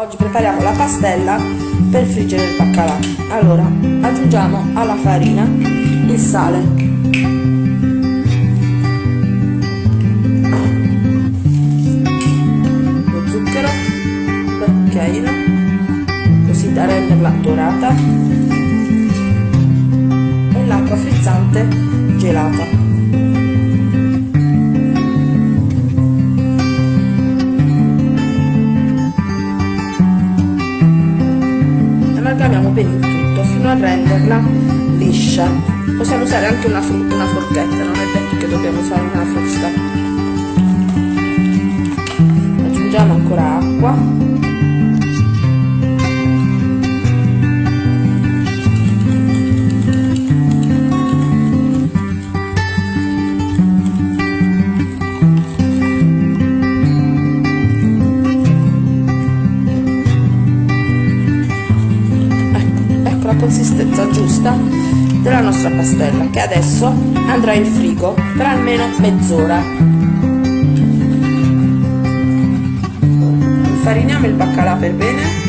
Oggi prepariamo la pastella per friggere il baccalà. Allora, aggiungiamo alla farina il sale. Lo zucchero cucchiaino, così da renderla dorata. E l'acqua frizzante gelata. Amalgamiamo bene il tutto fino a renderla liscia. Possiamo usare anche una, una forchetta non è detto che dobbiamo usare una frusta. Aggiungiamo ancora acqua consistenza giusta della nostra pastella che adesso andrà in frigo per almeno mezz'ora. Infariniamo il baccalà per bene